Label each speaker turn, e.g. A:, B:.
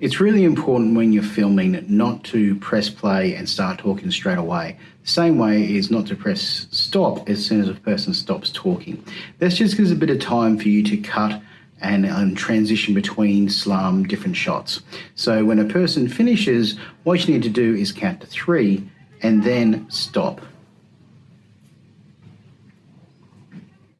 A: It's really important when you're filming not to press play and start talking straight away. The same way is not to press stop as soon as a person stops talking. This just gives a bit of time for you to cut and, and transition between slum different shots. So when a person finishes, what you need to do is count to three and then stop.